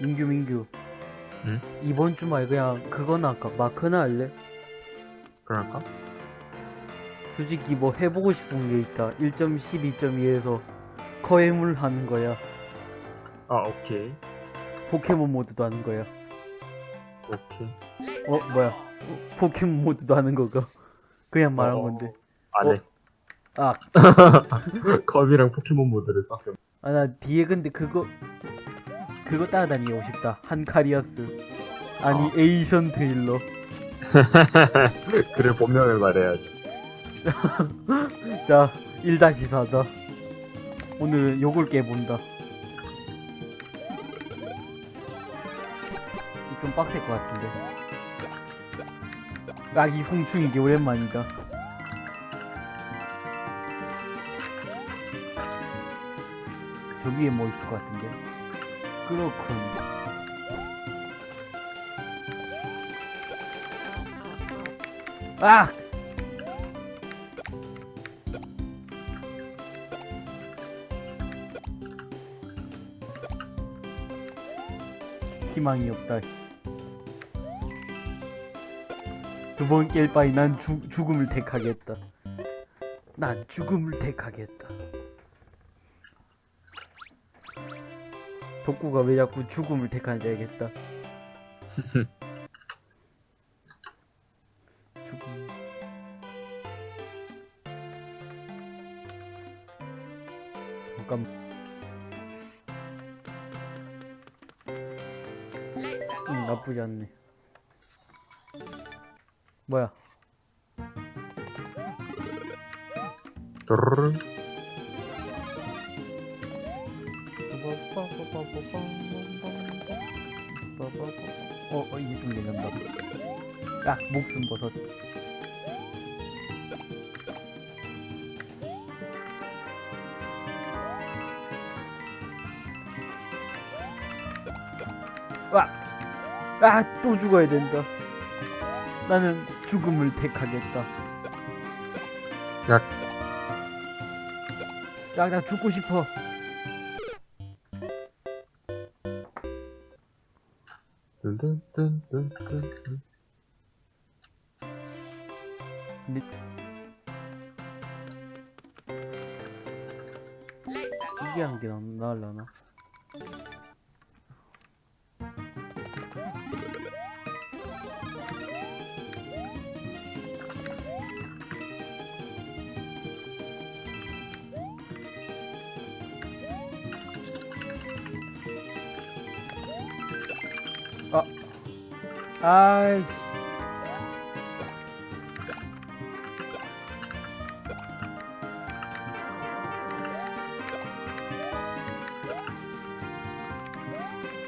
민규 민규 응? 이번 주말 그냥 그거나 할까 마크나 할래? 그럴까? 솔직히 뭐 해보고 싶은 게 있다 1.12.2에서 거해물 하는 거야 아 오케이 포켓몬 모드도 하는 거야 오케이. 어 뭐야? 어, 포켓몬 모드도 하는 거가 그냥 말한 어, 건데. 안해 아. 컵이랑 포켓몬 모드를 섞여 아나 뒤에 근데 그거 그거 따라다니고 싶다. 한카리아스 아니 어. 에이션 드일러. 그래 본명을 말해야지. 자 1-4다 오늘은 요걸 깨본다 좀 빡셀 것 같은데 아 이송충 이게 오랜만이다 저 위에 뭐 있을 것 같은데 그렇군 아! 희망이 없다. 두 번 깰 바에 난 죽, 죽음을 택하겠다. 난 죽음을 택하겠다. 덕구가 왜 자꾸 죽음을 택하는지 알겠다. 죽음. 잠깐. 응, 나쁘지 않네. 뭐야? 어, 어 이게 좀 괜찮다. 야, 목숨 버섯. 와, 아, 또 죽어야 된다. 나는 죽음을 택하겠다. 야 야, 나 죽고 싶어. 근데 이게 한개 나을라나? 아이씨.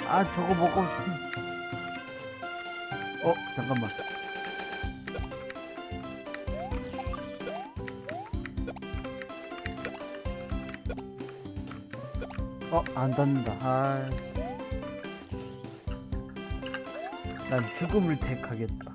아 저거 먹고 싶. 어 잠깐만. 어 안 닿는다. 아. 난 죽음을 택하겠다.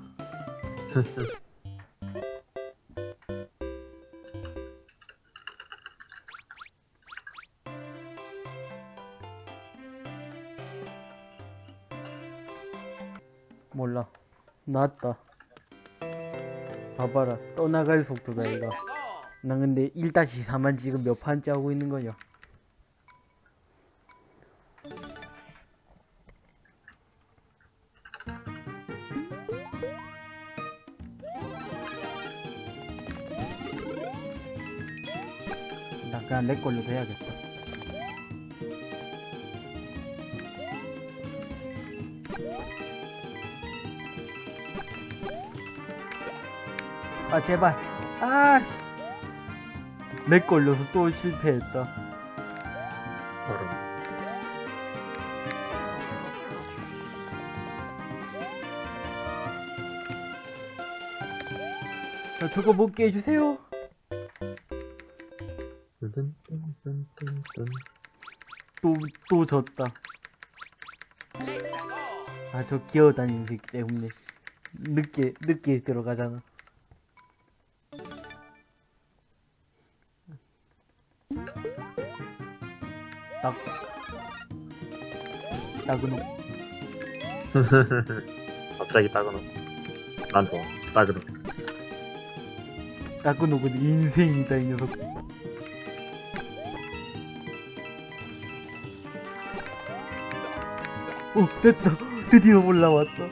몰라. 나왔다. 봐봐라. 떠나갈 속도다, 이거. 난 근데 1-4만 지금 몇 판째 하고 있는 거냐? 내 걸로 해야겠다. 아 제발. 아씨. 내 걸려서 또 실패했다. 도르르 자, 저거 먹게 해주세요 또또 졌다 아 저 기어다니는 새끼 때문에 늦게 늦게 들어가잖아. 딱 따그노 갑자기 따그노. 난 좋아. 따그노. 따그노는 인생이다 이 녀석. 오 됐다 드디어 올라왔다.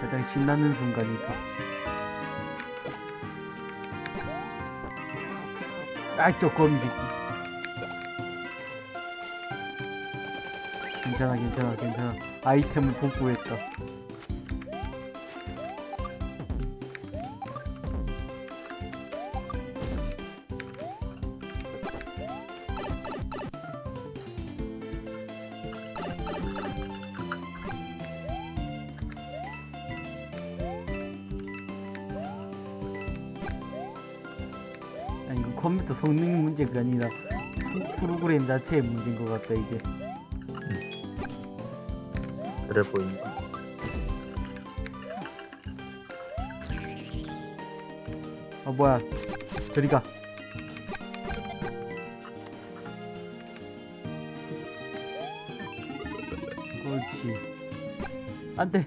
가장 신나는 순간이다. 딱저 거미 새끼. 괜찮아 괜찮아 괜찮아 아이템을 복구했다. 자체의 문제인 것 같다 이제. 그래 보인다. 아 뭐야. 저리 가. 그렇지. 안돼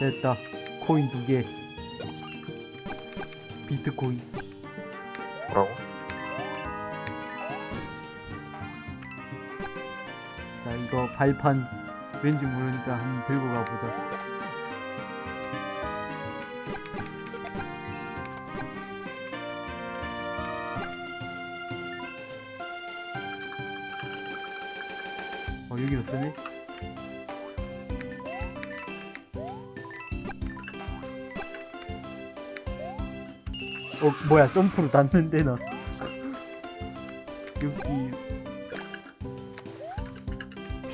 됐다. 코인 두개. 비트코인. 뭐라고? 자 이거 발판. 왠지 모르니까 한번 들고 가보자. 어 여기도 쓰네 뭐야 점프로 닿는데 나 역시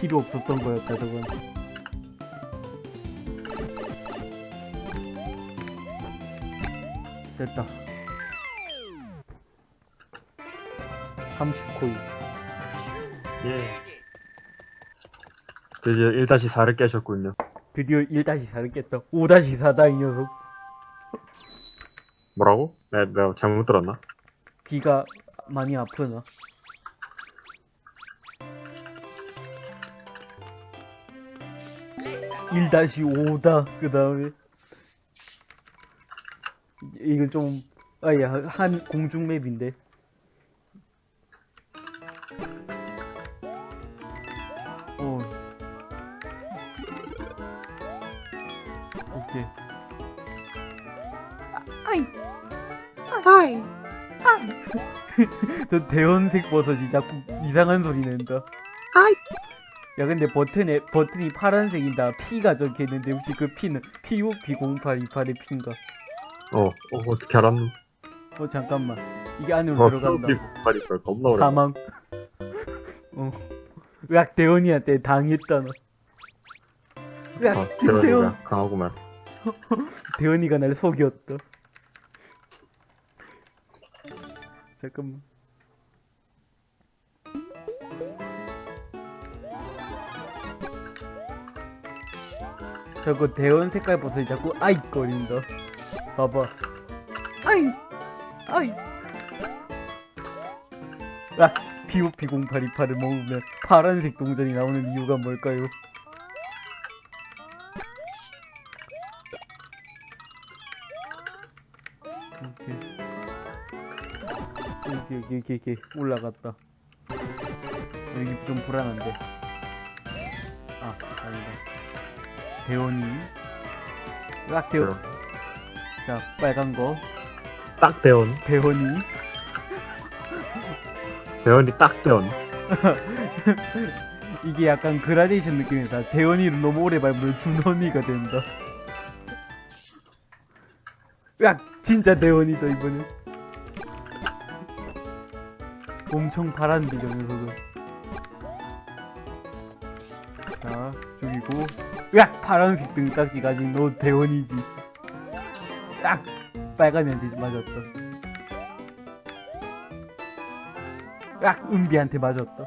필요 없었던 거였다 저건. 됐다. 30코인. 예. 드디어 1-4를 깨셨군요. 드디어 1-4를 깼다. 5-4다 이 녀석 뭐라고? 내, 내가 잘못 들었나? 귀가 많이 아프나 일 다시 오다그 다음에 이건 좀 아야 한 공중 맵인데 아, 아이 아이 저 대원색 버섯이 자꾸 이상한 소리 낸다. 야 근데 버튼에 버튼이 파란색이다. P가 적혀 있는데 혹시 그 P는 PUP0828의 P인가? 어, 어 어떻게 알았노? 어 잠깐만 이게 안으로 어, 들어간다. 말이 걸 겁나 오래. 사망. 어. 으악 대원이한테 당했다 너. 으악 아, 대원. 대원이가 강하구만. 대원이가 날 속였다. 잠깐만. 저거 대원 색깔 버섯이 자꾸 아이 거린다. 봐봐. 아이! 아이! 아! POP0828을 먹으면 파란색 동전이 나오는 이유가 뭘까요? 오케이, 오케이, 오케이, 오케이. 올라갔다. 여기 좀 불안한데. 아, 아니다. 대원이. 딱 대원. 대원. 자, 빨간 거. 딱 대원. 대원이. 대원이 딱 대원. 이게 약간 그라데이션 느낌이다. 대원이를 너무 오래 밟으면 준원이가 된다. 야, 진짜 대원이다 이번엔. 엄청 바란데 저 녀석은 자 죽이고 으악! 파란색 등딱지 가진 너 대원이지 딱! 빨간 애한테 맞았다 으악! 은비한테 맞았다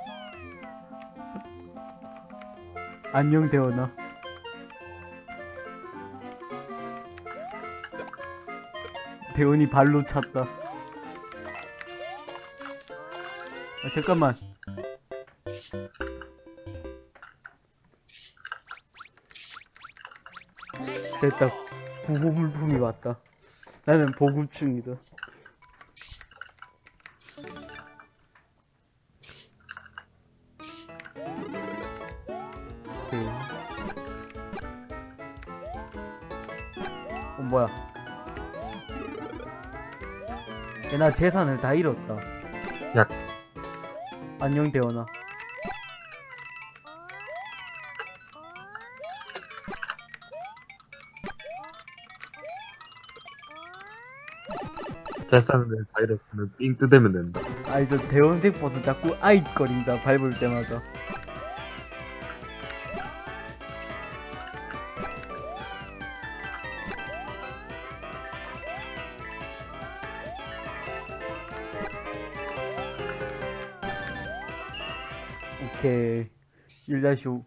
안녕 대원아 대원이 발로 찼다 아, 잠깐만. 됐다. 구호 물품이 왔다. 나는 보급충이다. 오케이. 어, 뭐야. 야, 나 재산을 다 잃었다. 야. 안녕, 대원아. 재산을 바이러스는 삥 뜯으면 된다. 아이, 저 대원색 버스 자꾸 아잇거린다, 밟을 때마다. 1-5.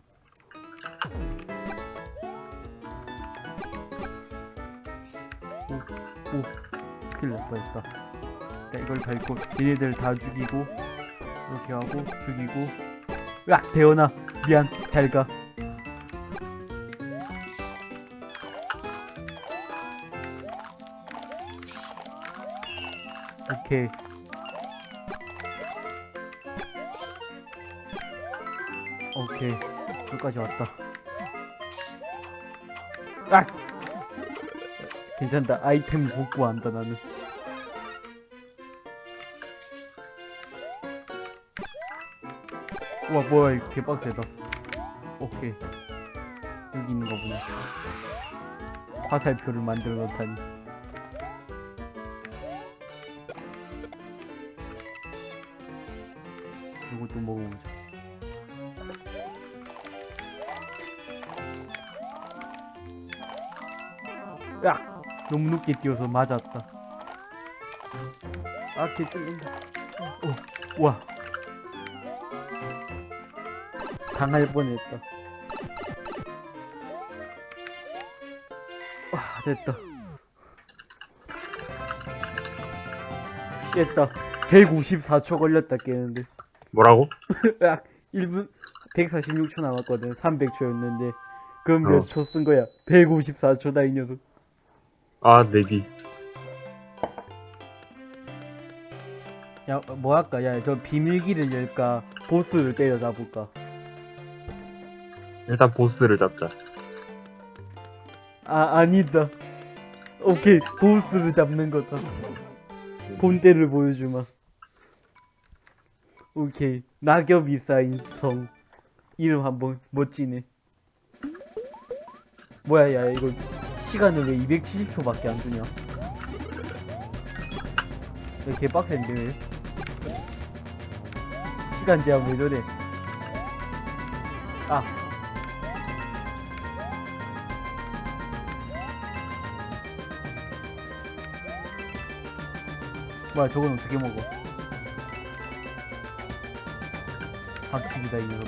오, 오, 큰일 날 뻔했다. 자, 이걸 밟고, 얘네들 다 죽이고, 이렇게 하고, 죽이고. 으악! 대원아! 미안, 잘 가. 오케이. 오케이. 여기까지 왔다. 아! 괜찮다. 아이템 복구한다, 나는. 우와, 뭐야, 이거 개빡세다. 오케이. 여기 있는 거 보네. 화살표를 만들어 놓다니. 이것도 먹어보자. 너무 늦게 뛰어서 맞았다. 아, 개 뚫린다. 오, 와. 당할 뻔했다. 와, 됐다. 깼다. 154초 걸렸다, 깨는데. 뭐라고? 야, 1분 146초 남았거든. 300초였는데. 그럼 몇 어. 초쓴 거야? 154초다, 이 녀석. 아, 내기. 야, 뭐 할까? 야, 저 비밀기를 열까? 보스를 때려잡을까? 일단 보스를 잡자. 아, 아니다. 오케이, 보스를 잡는 거다. 본때를 보여주마. 오케이, 낙엽이 쌓인 성. 이름 한번 멋지네. 뭐야, 야, 이거 시간을 왜 270초밖에 안 주냐? 야, 개 빡센데, 왜? 시간 제한 왜 저래? 아. 뭐야 저건 어떻게 먹어 박치기다 이거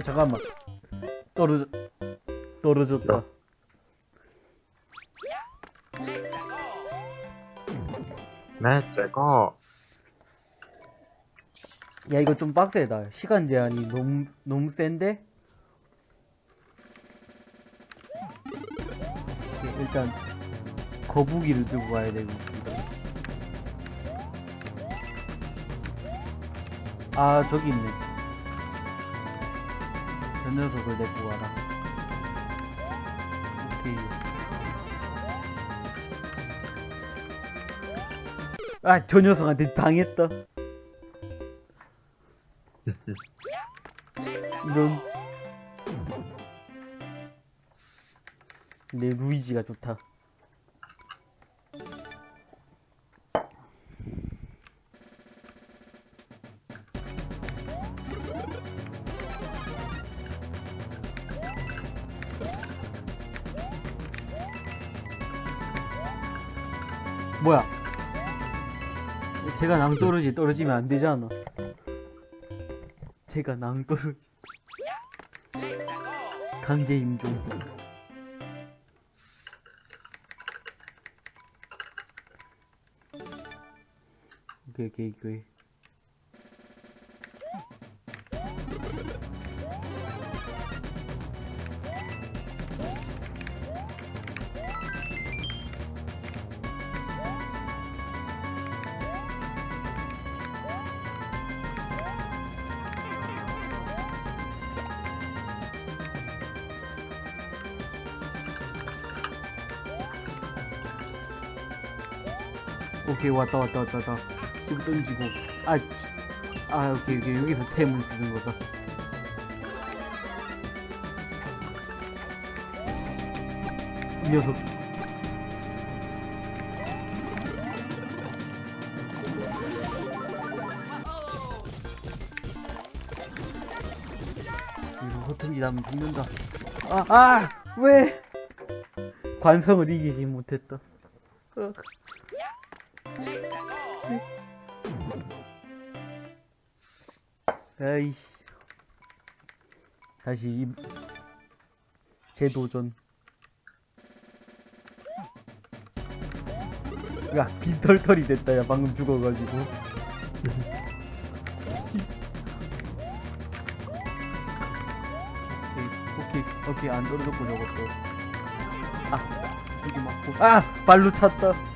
어 잠깐만. 떨어져 떨어졌다. 야. 네, 제거. 야 이거 좀 빡세다. 시간 제한이 너무 너무 센데? 일단 거북이를 들고 가야 되고 아 저기 있네 저 녀석을 데리고 가라. 오케이. 아 저 녀석한테 당했다. 이런. 내 루이지가 좋다 제가 낭떠러지 떨어지면 안 되잖아. 제가 낭떠러지. 강제 임종. 오케이, 오케이, 오케이. 오케이 왔다 왔다 왔다 왔다. 지금 던지고. 아, 지- 아 오케이 오케이. 여기서 템을 쓰는 거다. 이 녀석. 이거 허튼지 나면 죽는다. 아아 왜? 관성을 이기지 못했다 어. 아이씨. 다시 이 재도전. 야, 빈털털이 됐다, 야, 방금 죽어가지고. 오케이, 안 떨어졌고, 저것도. 아, 여기 맞고. 아! 발로 찼다.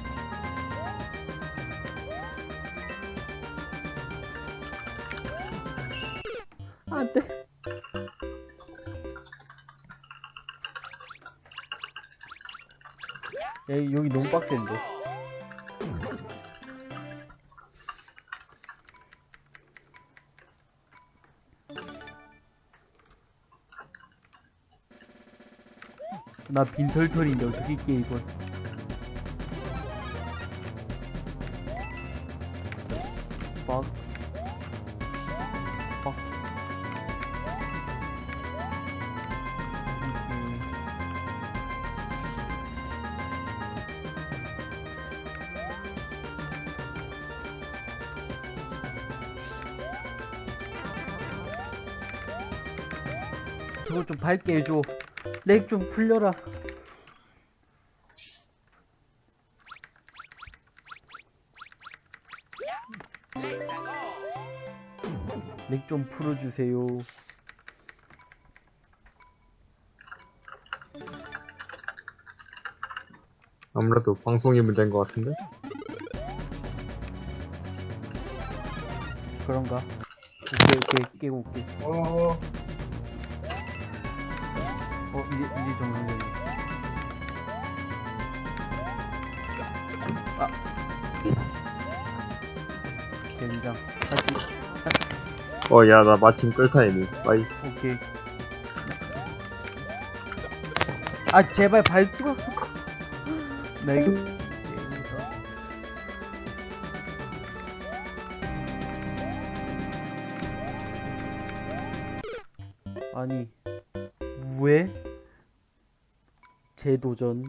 여기 너무 빡센데. 나 빈털털인데 어떻게 깨 이걸? 빡. 빡. 좀 밝게 해줘. 렉 좀 풀려라. 렉 좀 풀어주세요. 아무래도 방송이 문제인 것 같은데? 그런가? 오케이, 오케이, 깨고 올게. 이제, 이제 정상적이 아. 젠장. 다시, 어, 야, 나 마침 끌타이네. 빠이. 오케이. 아, 제발 밟지 마. 나 이거. 도전.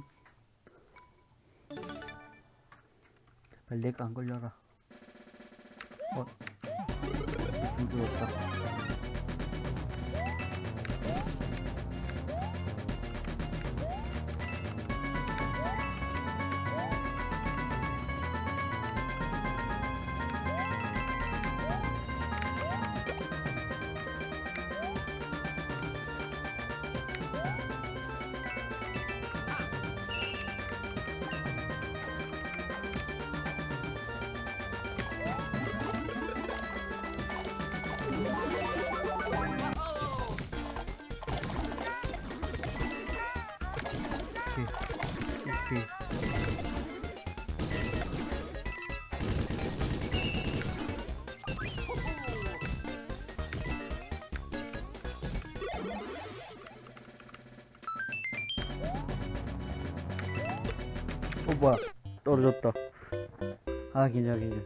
제발 렉안 걸려라. 어, 좀 죽었다. 어 뭐야. 떨어졌다. 아 괜찮아 괜찮아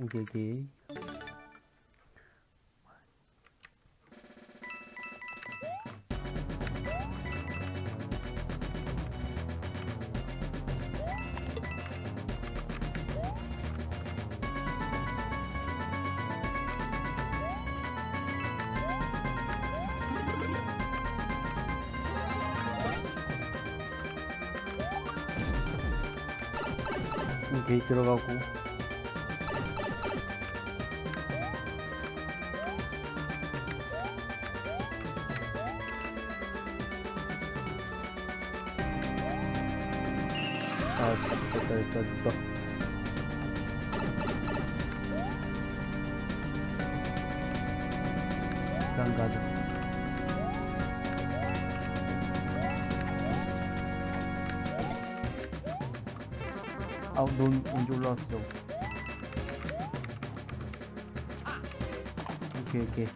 오케 오케이 들어가고 아우 넌 언제 올라왔어? 오케이 오케이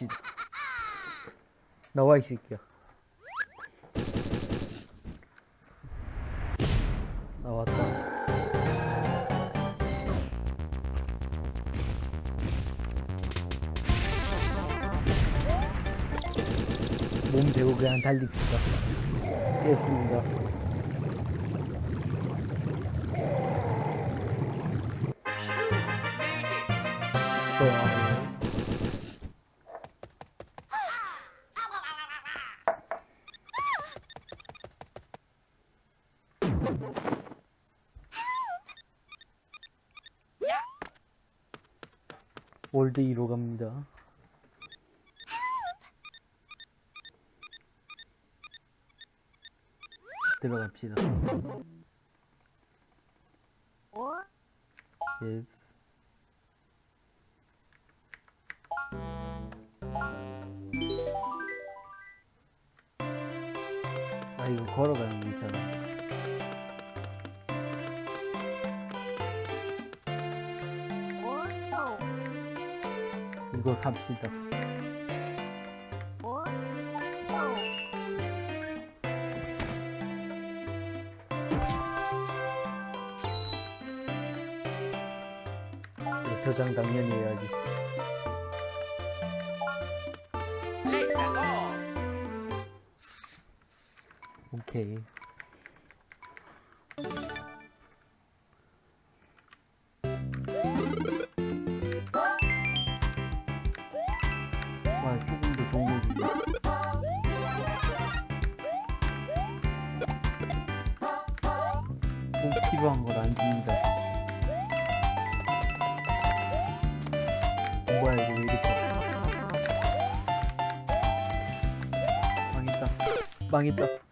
자 해봅시다 나와 이 새끼야. 나왔다. 몸 대고 그냥 달립시다. 됐습니다 월드 2로 갑니다. 들어갑시다. 예스 아 이거 걸어가는 거 있잖아 이거 삽시다. 저장 당연히 해야지. 오케이 망했다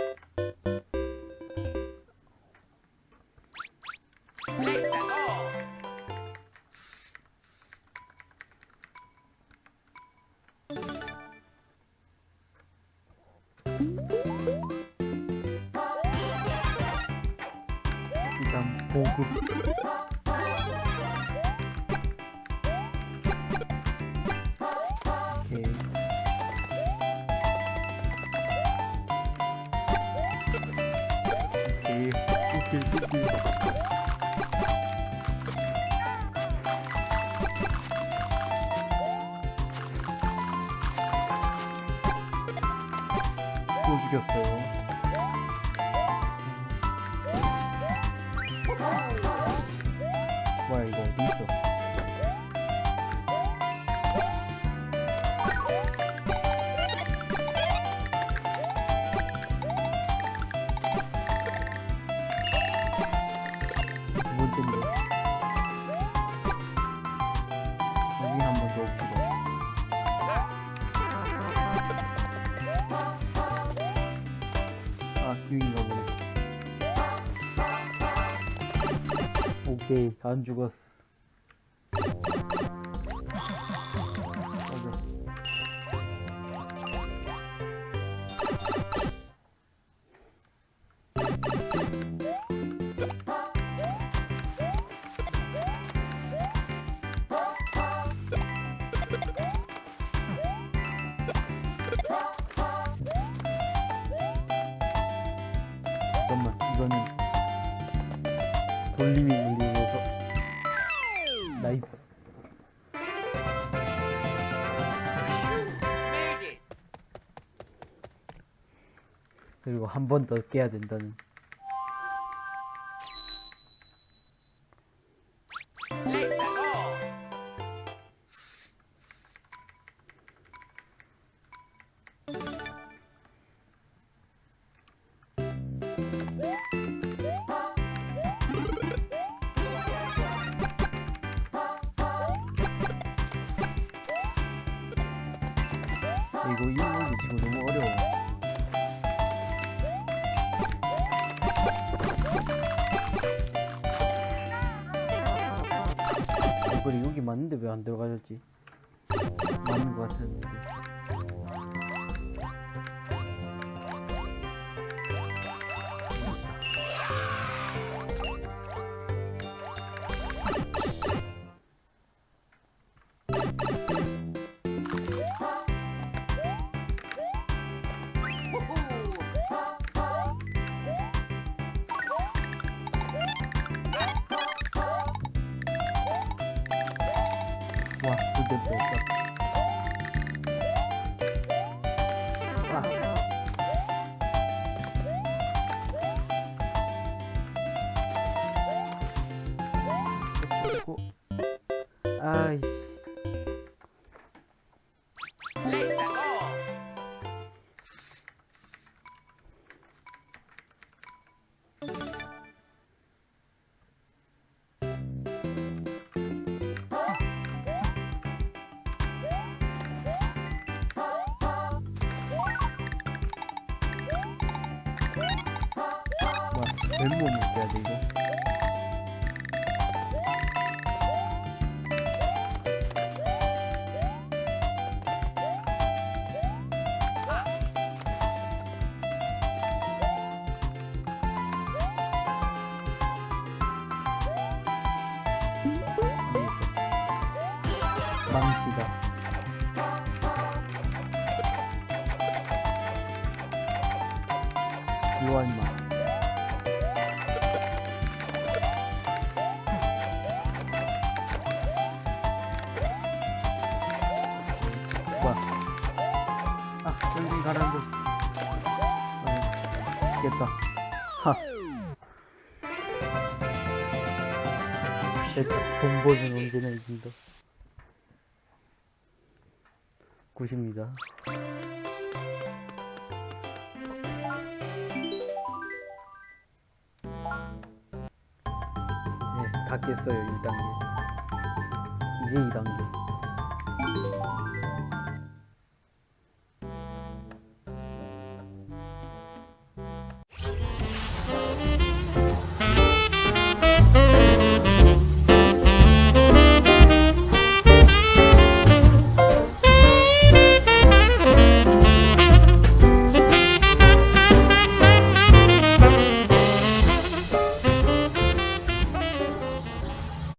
뭐야 이거 어디 있어? 오케이. 안 죽었어. 잠깐만 이거는 돌림이 물리네 나이스. 그리고 한 번 더 깨야 된다는 이걸 여기 맞는데 왜 안 들어가졌지? 맞는 것 같았는데 가라앉아. 아, 됐다. 하. 존버는 언제나 이긴다 굿입니다. 네, 다 깼어요 1단계. 이제 2단계